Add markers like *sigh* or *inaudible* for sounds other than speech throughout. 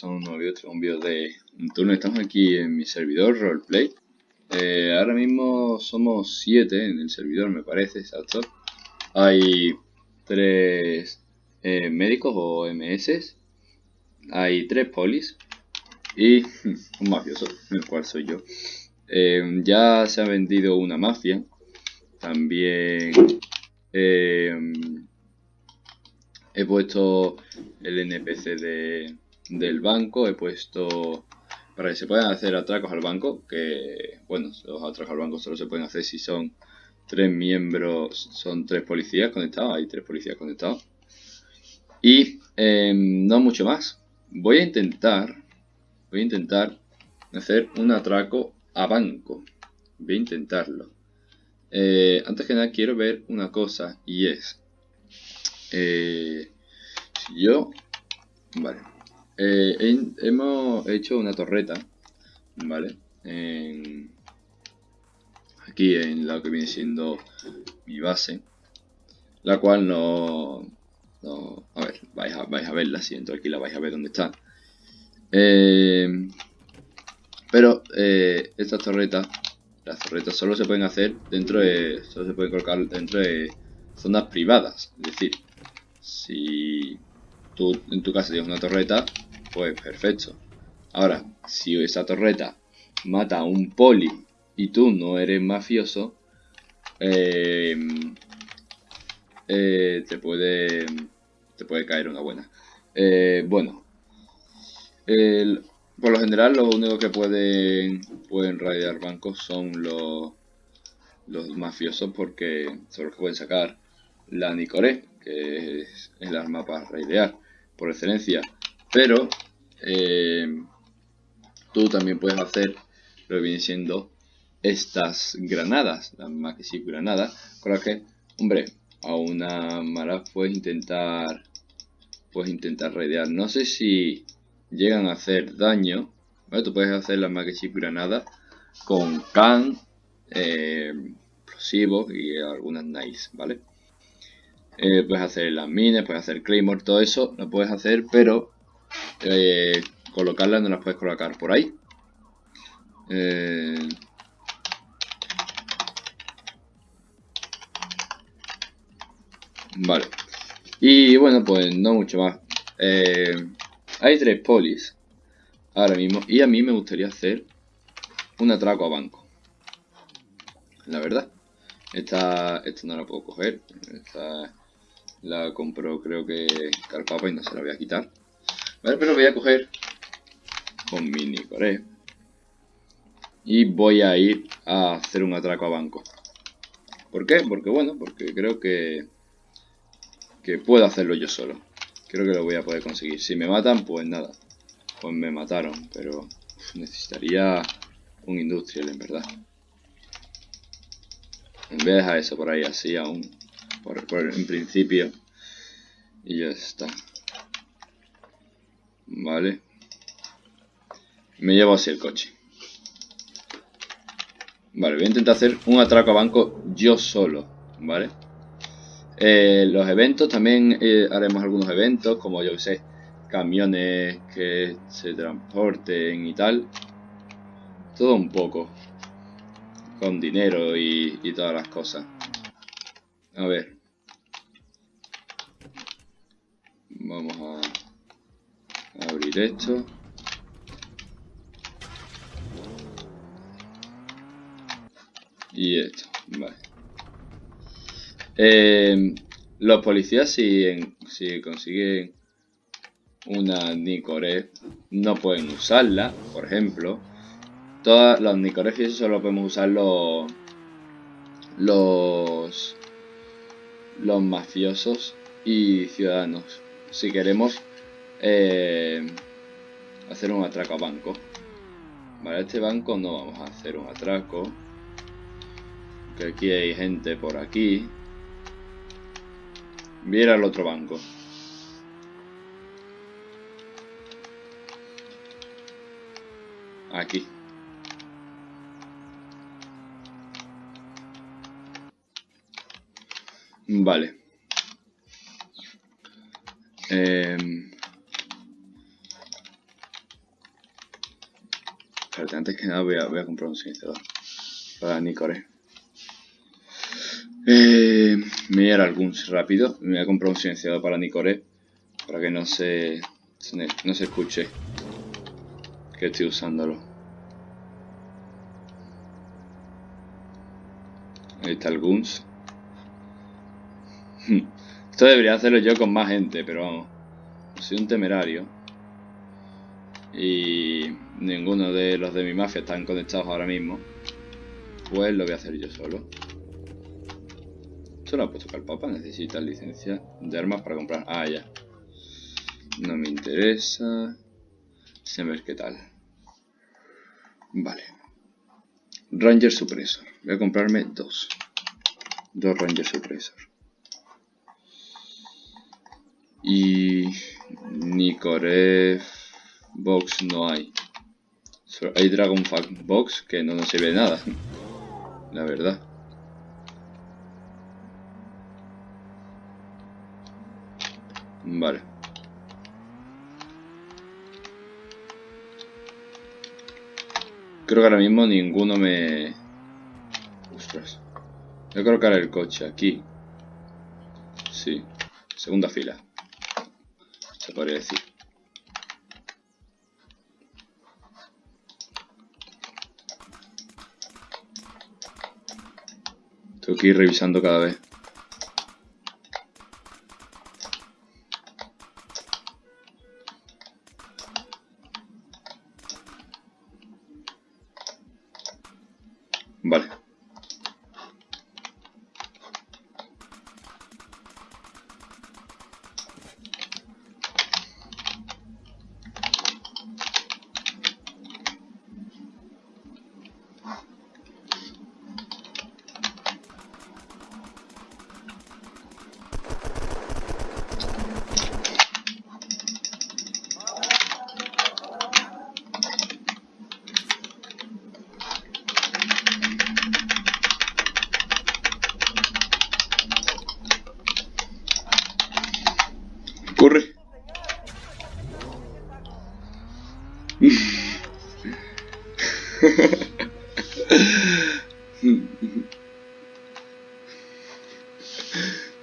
eso está un nuevo vídeo, un vídeo de un turno. Estamos aquí en mi servidor, roleplay. Eh, ahora mismo somos 7 en el servidor, me parece, exacto. Hay 3 eh, médicos o MS. Hay 3 polis. Y *laughs* un mafioso, el cual soy yo. Eh, ya se ha vendido una mafia. También... He puesto el NPC de, del banco, he puesto para que se puedan hacer atracos al banco, que bueno, los atracos al banco solo se pueden hacer si son tres miembros, son tres policías conectados, hay tres policías conectados. Y em, no mucho más. Voy a intentar, voy a intentar hacer un atraco a banco. Voy a intentarlo. Eh, antes que nada quiero ver una cosa y es eh, yo, vale, eh, hemos hecho una torreta, vale, aquí en lo que viene siendo mi base, la cual no, no a ver, vais a, vais a verla, si entro aquí la vais a ver dónde está. Eh, pero eh, estas torretas, las torretas solo se pueden hacer dentro de, solo se pueden colocar dentro de zonas privadas, es decir, si tú en tu casa tienes una torreta, pues perfecto. Ahora, si esa torreta mata a un poli y tú no eres mafioso, eh, eh, te puede te puede caer una buena. Eh, bueno, por lo general lo único que pueden pueden raidear bancos son los los mafiosos porque son los que pueden sacar la Nicoré, que es el arma para raidear por excelencia. Pero eh, tú también puedes hacer lo que viene siendo estas granadas, las Maxi granadas, con las que, hombre, a una mala puedes intentar puedes intentar raidear. No sé si llegan a hacer daño. Tú puedes hacer las Maxi granadas con can, eh, explosivos y algunas nice, ¿vale? Eh, puedes hacer las minas, puedes hacer claymore, todo eso lo puedes hacer, pero eh, colocarlas no las puedes colocar por ahí. Eh, vale. Y bueno, pues no mucho más. hay tres polis ahora mismo y a mí me gustaría hacer un atraco a banco. La verdad. Esta, esta no la puedo coger. Esta la compró creo que Carpapa y no se la voy a quitar. Vale, pero voy a coger con mini core. Y voy a ir a hacer un atraco a banco. ¿Por qué? Porque bueno, porque creo que, que puedo hacerlo yo solo. Creo que lo voy a poder conseguir. Si me matan, pues nada. Pues me mataron, pero necesitaría un industrial en verdad. Vez de dejar eso por ahí así aún por, en principio y ya está vale. Me llevo así el coche. Vale voy a intentar hacer un atraco a banco yo solo vale eh, los eventos también eh, haremos algunos eventos como yo sé camiones que se transporten y tal. Todo un poco. Con dinero y todas las cosas. A ver. Vamos a esto. Y esto, vale. Eh, los policías si, si consiguen una Nicoré no pueden usarla, por ejemplo. Todas las Nicorés solo podemos usar los, los los mafiosos y ciudadanos. Si queremos eh, hacer un atraco a banco. Vale, este banco no vamos a hacer un atraco. Que aquí hay gente por aquí. Viera el otro banco. Aquí. Vale. Em, antes que nada voy a, comprar un silenciador para Nicore. Eh, me voy a ir algún rápido. Me voy a comprar un silenciador para Nicore para que no se, no se escuche que estoy usándolo. Ahí está el Guns. *laughs* Esto debería hacerlo yo con más gente, pero vamos. Soy un temerario. Y ninguno de los de mi mafia están conectados ahora mismo. Pues lo voy a hacer yo solo. Solo ha puesto que el papa necesita licencia de armas para comprar. Ah, ya. No me interesa. Se ver qué tal. Vale. Ranger Suppressor. Voy a comprarme dos. Dos Ranger Suppressor. Y... Nikorev Box no hay. hay Dragon Box que no nos sirve de nada. *laughs* La verdad. Vale. Creo que ahora mismo ninguno me... Ostras. Voy a colocar el coche aquí. Sí. Segunda fila. Se podría decir. Ir revisando cada vez. Vale. Corre.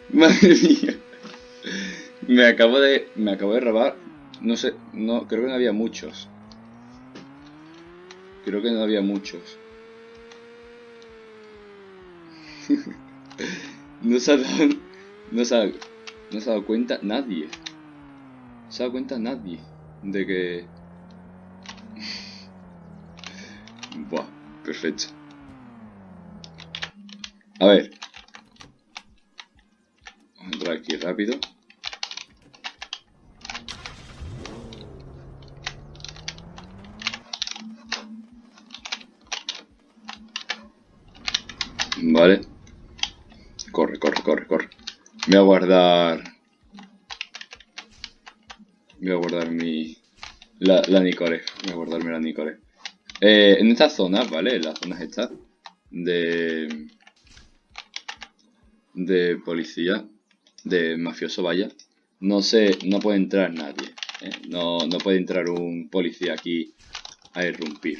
Madre mía. *laughs* Me acabo de. Me acabo de robar. No sé. No, creo que no había muchos. Creo que no había muchos. *laughs* no se ha dado. No se no se ha dado cuenta nadie. No se ha dado cuenta nadie de que. *laughs* Buah, perfecto. A ver. Entrar aquí rápido. Vale. Corre, corre, corre, corre. Voy a guardar... Voy a guardar mi... La, la Nicore. Voy a guardarme la Nicore. Eh, en estas zonas, ¿vale? En las zonas estas de... De policía. De mafioso, vaya. No sé, no puede entrar nadie. ¿eh? No, no puede entrar un policía aquí a irrumpir.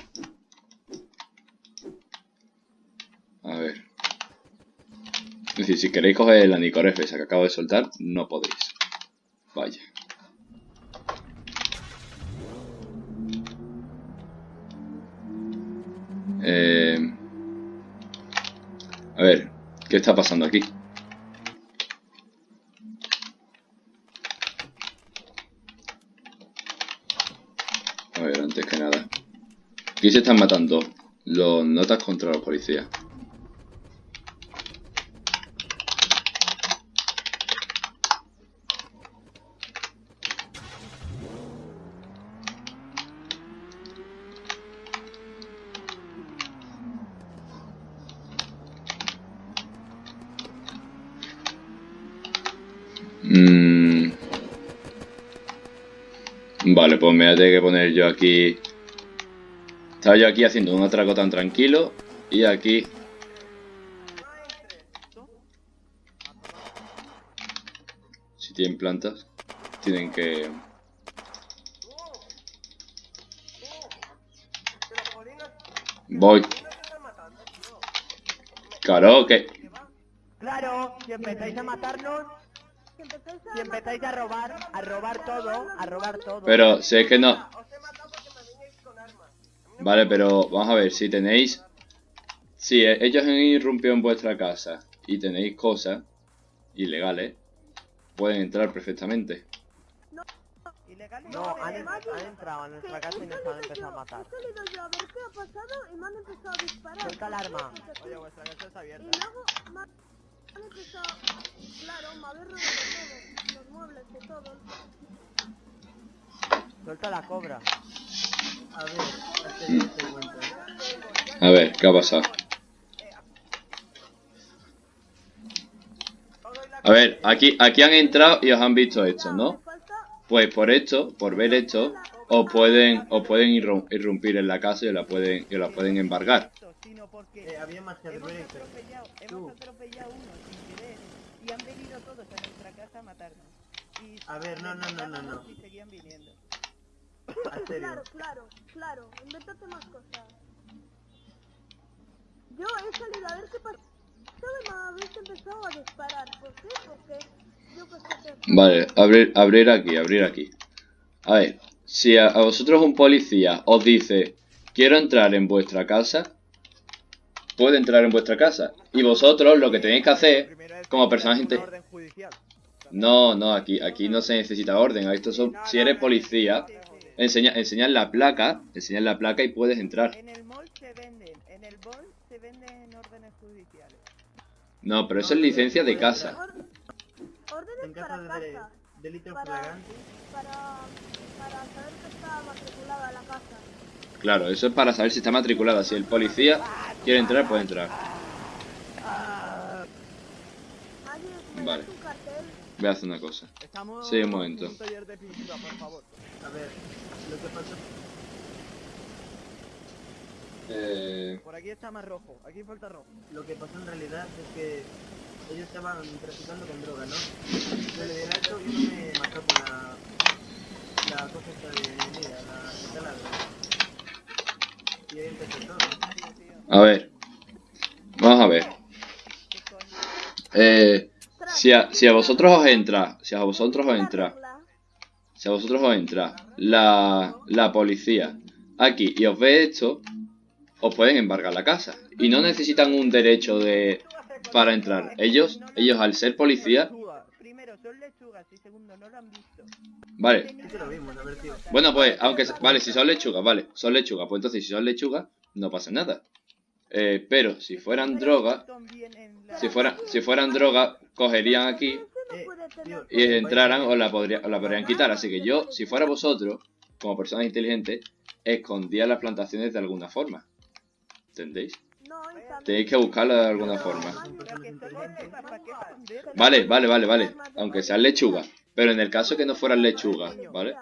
A ver. Es decir, si queréis coger la Nicoref esa que acabo de soltar, no podéis. Vaya. Eh... A ver, ¿qué está pasando aquí? A ver, antes que nada. Aquí se están matando los notas contra los policías. Mm. Vale, pues me voy a tener que poner yo aquí... Estaba yo aquí haciendo un atraco tan tranquilo y aquí... Si tienen plantas, tienen que... Voy. Claro, que... Claro, si empezáis a matarnos, Si empezáis a robar, a robar todo, a robar todo. Pero si es que no... Vale, pero vamos a ver, si tenéis... Si e- ellos han irrumpido en vuestra casa y tenéis cosas ilegales, pueden entrar perfectamente. No, han, de- han entrado a nuestra casa y nos han empezado a matar. He salido yo a ver qué ha pasado y me han empezado a disparar. Suelta el arma. Oye, vuestra casa está Y abierta. luego me han empezado... Claro, me habéis robado todo. Los muebles y todo. Suelta la cobra. A ver. A ¿qué ha pasado? A ver, aquí, aquí han entrado y os han visto esto, ¿no? Pues por esto, por ver esto, os pueden, os pueden irrum- irrumpir en la casa y os la pueden, y os la pueden embargar. Eh, había más que hemos ver, atropellado, Tú. hemos atropellado uno sin querer y han venido todos a nuestra casa a matarnos. Y A ver, no, no, no, no, no. Y seguían viniendo. Claro, claro, claro. Invéntate más cosas. Yo he salido a ver qué pasaba y me habéis empezado a disparar. ¿Por qué? Porque yo qué. Vale, abrir, abrir aquí, abrir aquí. A ver, si a, a vosotros un policía os dice, quiero entrar en vuestra casa, puede entrar en vuestra casa. Y vosotros lo que tenéis que hacer, como personas. No, no, aquí, aquí no se necesita orden. Esto son, si eres policía, enseña, enseñar la placa, enseñar la placa y puedes entrar. En el mall se venden, en el mall se venden órdenes judiciales. No, pero eso es licencia de casa. Órdenes para casa. de- delito Para, para, para saber que está matriculada la casa. Claro, eso es para saber si está matriculada. Si el policía quiere entrar, puede entrar. Me Vale. Voy a hacer una cosa. Estamos Sí, un momento. en un taller de pintura, por favor. a ver, lo que pasó, Eh, Por aquí está más rojo, aquí falta rojo. lo que pasó en realidad es que ellos estaban traficando con droga, ¿no? Yo le di el alto y uno me mató con la, la cosa esta de mira, la taladra. Y ahí empezó todo. a ver. Vamos a ver. Eh, si, a, si a vosotros os entra, si a vosotros os entra, si a vosotros os entra la, la policía aquí y os ve esto, os pueden embargar la casa. Y no necesitan un derecho de para entrar. Ellos, ellos al ser policía, vale. Bueno, pues, aunque, vale, si son lechugas, vale, son lechugas, pues entonces si son lechugas, no pasa nada. Eh, pero si fueran drogas, si fueran, si fueran drogas, cogerían aquí Eh, y entraran o la, podría, o la podrían quitar. Así que yo, si fuera vosotros, como personas inteligentes, escondía las plantaciones de alguna forma. ¿Entendéis? Tenéis que buscarlo de alguna forma. Vale, vale, vale, vale. Aunque sean lechugas. Pero en el caso que no fueran lechugas, ¿vale? Vale.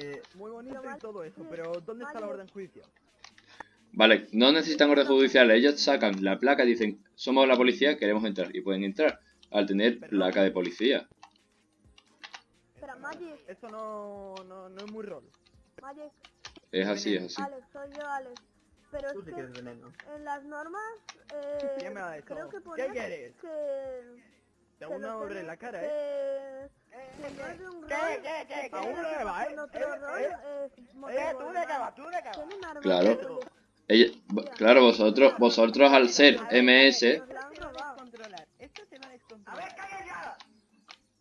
Eh, Muy bonito Pero y todo eso, pero ¿dónde está la Vale. orden judicial? Vale, no necesitan orden judicial. Ellos sacan la placa y dicen, somos la policía, queremos entrar. Y pueden entrar al tener placa de policía. Espera, Magic, Eso no, no, no es muy rol. Magic, Es así, es así. Alex, soy yo, Alex. Pero tú es te que veneno. en las normas, eh, ¿Quién me ha creo que ¿Qué quieres? que... Te que una obra en la cara, ¿eh? Claro. de policía. Ella- claro, vosotros, vosotros al ser MS,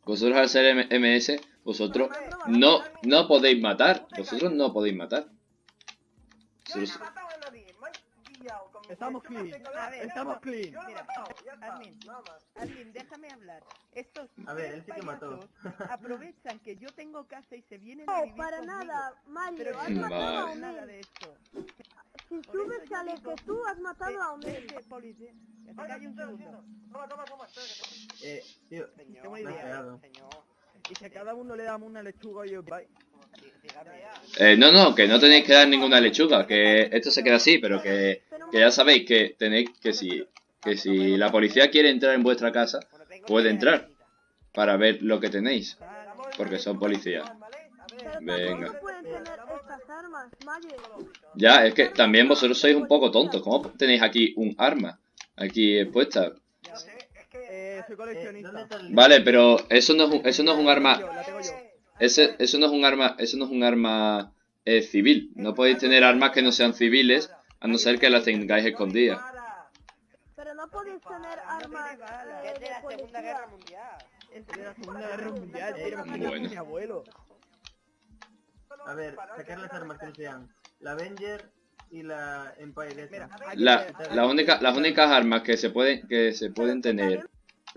vosotros al ser M- MS, vosotros no, no podéis matar. Vosotros no podéis matar. Vosotros- matado a nadie, me han guiado con Estamos no clean. Estamos clean. No Mira, admin. Alguien, déjame hablar. Estos A ver, él sí que mató. *laughs* aprovechan que yo tengo casa y se vienen a No, vivir para conmigo. nada, Mario, Pero has no matado a nada de esto. Si Por subes sale digo, que tú has matado a Onel. vete, policía. Que te Oiga, calle un estoy segundo. haciendo. Toma, toma, toma. Eh, tío, Señor, Qué buena idea. Y si a cada uno le damos una lechuga y os vais. Eh, no, no, que no tenéis que dar ninguna lechuga, que esto se queda así, pero que, que ya sabéis que tenéis que si, que si la policía quiere entrar en vuestra casa, Puede entrar. para ver lo que tenéis, porque son policías. Venga. Ya, es que también vosotros sois un poco tontos. ¿Cómo tenéis aquí un arma? Aquí puesta. No sé, es que... Soy coleccionista. ¿Dónde está el... Vale, pero eso no es un, eso no es un arma. Ese, eso no es un arma. Eso no es un arma eh, civil. No podéis tener armas que no sean civiles, a no ser que las tengáis escondidas. Pero no podéis tener armas Es de la Segunda Guerra. Mundial. De la Segunda Guerra Mundial, bueno. mi abuelo. A ver, sacar las armas que sean la Avenger y la Empire. Mira, La, la única, las únicas armas que se pueden, que se pueden tener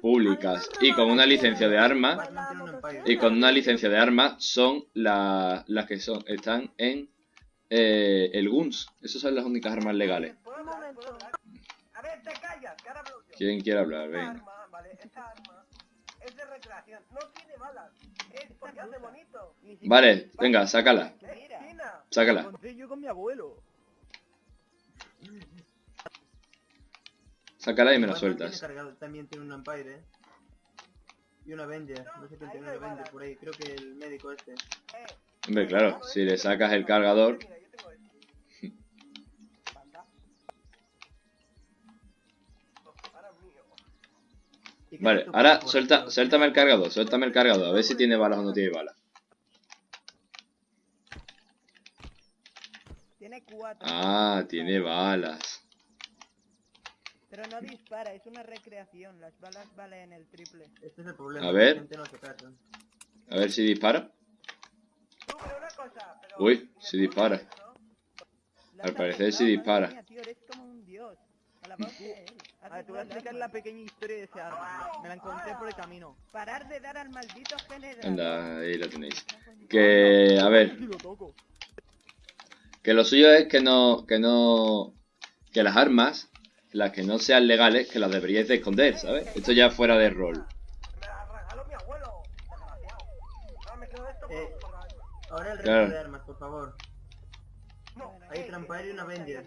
públicas y con una licencia de arma Batman tiene un Empire. y con una licencia de arma son la- las que son están en eh, el GUNS. Esas son las únicas armas legales. A ver, te callas, que ahora hablo yo. ¿Quién quiere hablar? Esta Venga. arma, vale, esta arma es de recreación. No tiene balas. Es porque hace bonito. Ni siquiera Vale, dispara. venga, sácala. Sácala. encontré yo con mi abuelo. Sácala y me la sueltas. también tiene un Empire, ¿eh? Y un Avenger. No sé quién tiene un Avenger por ahí. Creo que el médico este. Hombre, claro, si le sacas el cargador. Vale, ahora suelta, suéltame el cargador, suéltame el cargador, a ver si tiene balas o no tiene balas. Tiene cuatro. Ah, tiene balas. Pero no dispara, es una recreación. Las balas valen el triple. Este es el problema. A ver. La gente no se cacha. A ver si dispara. Tú, pero una cosa, pero... Uy, ¿me sí puedo dispara. Al parecer arreglado, dispara. madre mía, tío, eres como un dios. A ver, te voy a explicar la pequeña historia de ese arma. Me la encontré por el camino. Parar de dar al maldito general. Anda, ahí la tenéis. Que, a ver, que lo suyo es que no, que no, que las armas, las que no sean legales, que las deberíais de esconder, ¿sabes? Esto ya fuera de rol. Eh. Ahora el resto Claro. de armas, por favor. No, Hay eh, Trampire y un Avenger.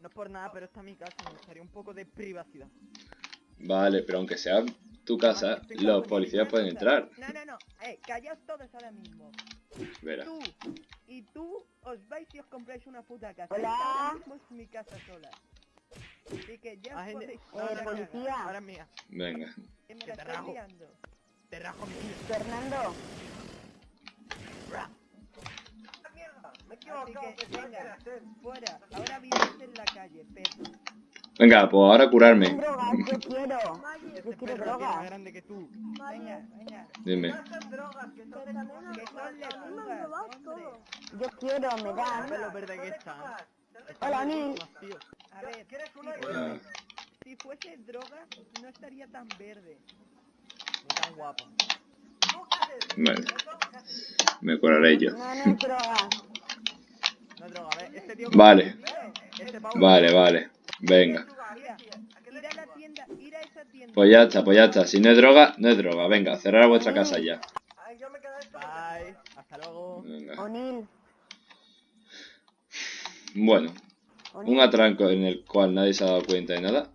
No es por nada, pero esta es mi casa. Me gustaría un poco de privacidad. Vale, pero aunque sea tu casa, los policías pueden entrar. No, no, no. Eh, callaos todos ahora mismo. Verá. Tú y tú os vais y os compráis una puta casa. Hola. Ahora mismo es mi casa sola. Así que ya os gente- podéis no, ir a no, cagar. Ahora es mía. Venga. Que me la te rajo. liando. Te rajo mi vida. Fernando, Así que, venga, fuera. Ahora en la calle, perro. Venga, pues ahora curarme. drogas, yo quiero. Maye, perro la tiene más grande que tú. Venga, venga. Dime. Yo quiero, me ¿Sabes lo verde que está? Hola, Nil. A ver, ¿Quieres si una fuese, si fuese droga, no estaría tan verde. no tan guapo. ¿Tú qué haces? Vale, me curaré yo. No, no es droga. No es droga, ¿ves? Este tío... Vale, Este vale, vale. Venga. A a. Pues ya está, pues ya está. Si no es droga, no es droga. Venga, cerrar vuestra casa ya. Bye. Hasta luego. Venga. Bueno, un atranco en el cual nadie se ha dado cuenta de nada.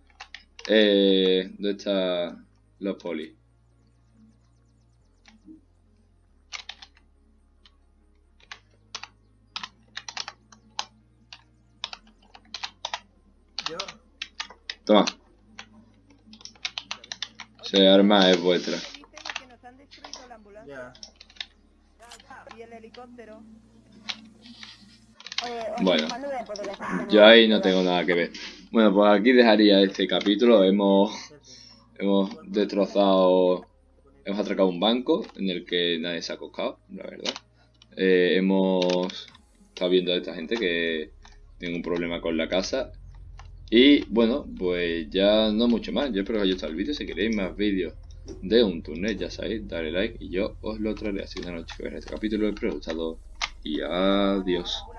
Eh, ¿Dónde están los polis? Toma. Ese arma es vuestra. Ya. y el helicóptero. Bueno, yo ahí no tengo nada que ver. Bueno, pues aquí dejaría este capítulo. Hemos, hemos destrozado, hemos atracado un banco en el que nadie se ha acostado, la verdad. Eh, hemos estado viendo a esta gente que tiene un problema con la casa. Y bueno, pues ya no mucho más. Yo espero que os haya gustado el vídeo. Si queréis más vídeos de un turnet, ya sabéis, dale like y yo os lo traeré. Así que una noche veáis este capítulo. Espero que os haya gustado y adiós.